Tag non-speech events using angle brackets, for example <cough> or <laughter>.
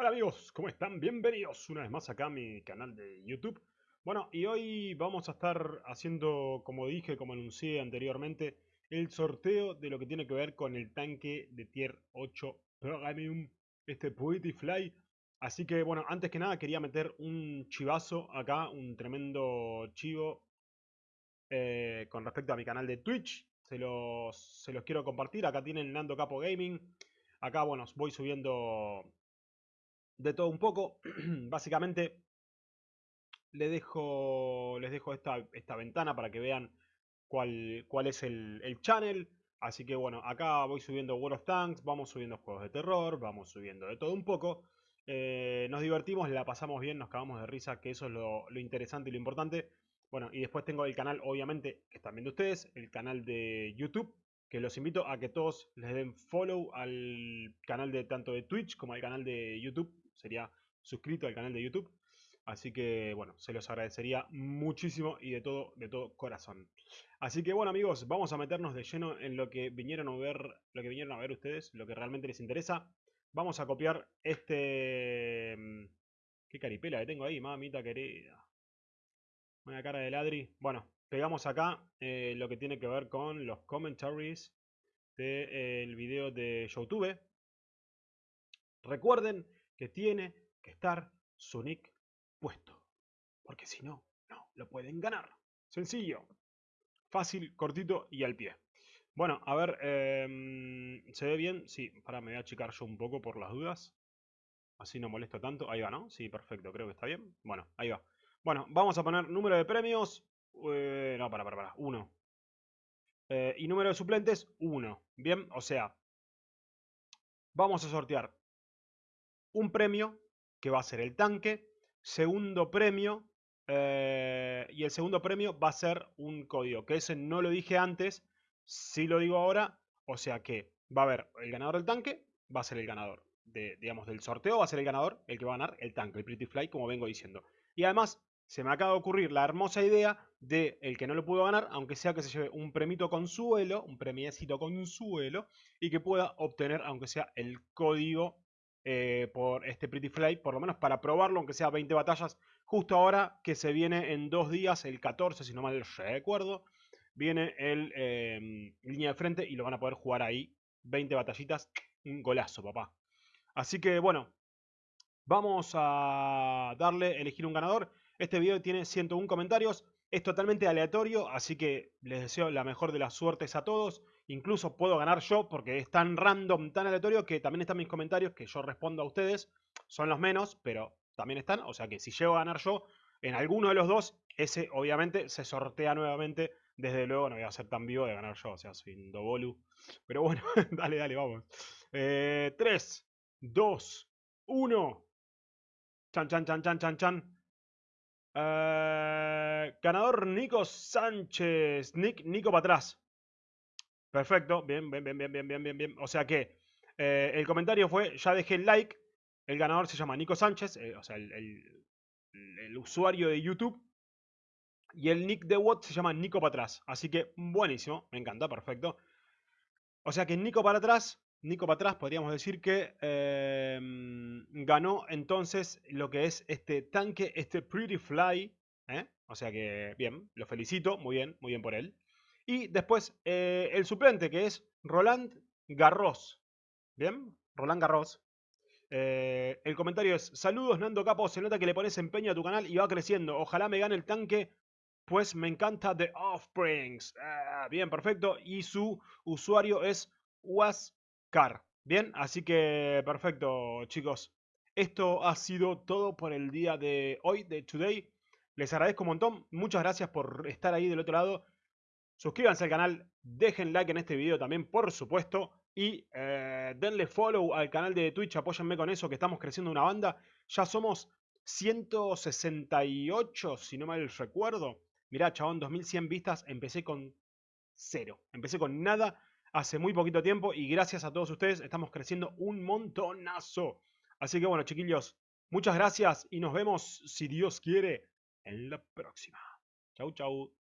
Hola amigos, ¿cómo están? Bienvenidos una vez más acá a mi canal de YouTube. Bueno, y hoy vamos a estar haciendo, como dije, como anuncié anteriormente, el sorteo de lo que tiene que ver con el tanque de Tier 8 Premium, este Fly. Así que, bueno, antes que nada quería meter un chivazo acá, un tremendo chivo eh, con respecto a mi canal de Twitch. Se los, se los quiero compartir. Acá tienen Nando Capo Gaming. Acá, bueno, voy subiendo de todo un poco. <clears throat> Básicamente les dejo, les dejo esta, esta, ventana para que vean cuál, cuál es el, el, channel. Así que bueno, acá voy subiendo World of Tanks, vamos subiendo juegos de terror, vamos subiendo de todo un poco. Eh, nos divertimos, la pasamos bien, nos cagamos de risa, que eso es lo, lo, interesante y lo importante. Bueno, y después tengo el canal, obviamente, que están viendo ustedes, el canal de YouTube, que los invito a que todos les den follow al canal de tanto de Twitch como al canal de YouTube sería suscrito al canal de YouTube. Así que, bueno, se los agradecería muchísimo y de todo, de todo corazón. Así que, bueno, amigos, vamos a meternos de lleno en lo que vinieron a ver, lo que vinieron a ver ustedes, lo que realmente les interesa. Vamos a copiar este... Mm, qué caripela que tengo ahí, mamita querida. Una cara de ladri. Bueno, pegamos acá eh, lo que tiene que ver con los commentaries del de, video de YouTube. Recuerden que tiene que estar su nick puesto. Porque si no, no lo pueden ganar. Sencillo. Fácil, cortito y al pie. Bueno, a ver, em, ¿se ve bien? Sí, para, me voy a achicar yo un poco por las dudas. Así no molesto tanto. Ahí va, ¿no? Sí, perfecto, creo que está bien. Bueno, ahí va. Bueno, vamos a poner número de premios. Eh, no, para, para, para. Uno. Eh, y número de suplentes, uno. Bien, o sea, vamos a sortear un premio que va a ser el tanque, segundo premio, eh, y el segundo premio va a ser un código, que ese no lo dije antes, sí lo digo ahora, o sea que va a haber el ganador del tanque, va a ser el ganador de, digamos, del sorteo, va a ser el ganador, el que va a ganar el tanque, el Pretty Fly, como vengo diciendo. Y además, se me acaba de ocurrir la hermosa idea de el que no lo pudo ganar, aunque sea que se lleve un premito consuelo, un premiecito consuelo, y que pueda obtener, aunque sea el código eh, por este Pretty Fly, por lo menos para probarlo, aunque sea 20 batallas, justo ahora que se viene en dos días, el 14, si no mal recuerdo, viene el em, línea de frente y lo van a poder jugar ahí, 20 batallitas, un golazo, papá. Así que bueno, vamos a darle, elegir un ganador. Este video tiene 101 comentarios, es totalmente aleatorio, así que les deseo la mejor de las suertes a todos. Incluso puedo ganar yo porque es tan random, tan aleatorio que también están mis comentarios que yo respondo a ustedes. Son los menos, pero también están. O sea que si llego a ganar yo en alguno de los dos, ese obviamente se sortea nuevamente. Desde luego no voy a ser tan vivo de ganar yo, o sea, soy un dobolu. Pero bueno, <laughs> dale, dale, vamos. 3, 2, 1. Chan, chan, chan, chan, chan, chan. Eh, ganador Nico Sánchez. Nick, Nico para atrás. Perfecto. Bien, bien, bien, bien, bien, bien, bien, bien. O sea que eh, el comentario fue, ya dejé el like. El ganador se llama Nico Sánchez, eh, o sea, el, el, usuario de YouTube. Y el nick de Watt se llama Nico para atrás. Así que buenísimo, me encanta, perfecto. O sea que Nico para atrás Nico para atrás, podríamos decir que em, ganó entonces lo que es este tanque, este Pretty Fly. ¿eh? O sea que, bien, lo felicito, muy bien, muy bien por él. Y después eh, el suplente, que es Roland Garros. ¿Bien? Roland Garros. Eh, el comentario es, saludos Nando Capo, se nota que le pones empeño a tu canal y va creciendo. Ojalá me gane el tanque, pues me encanta The Offsprings. Ah, bien, perfecto. Y su usuario es Bien, así que perfecto chicos. Esto ha sido todo por el día de hoy, de Today. Les agradezco un montón. Muchas gracias por estar ahí del otro lado. Suscríbanse al canal, dejen like en este video también, por supuesto. Y eh, denle follow al canal de Twitch, apóyenme con eso, que estamos creciendo una banda. Ya somos 168, si no mal recuerdo. Mirá, chabón, 2100 vistas, empecé con cero. Empecé con nada hace muy poquito tiempo y gracias a todos ustedes estamos creciendo un montonazo. Así que bueno, chiquillos, muchas gracias y nos vemos, si Dios quiere, en la próxima. Chau, chau.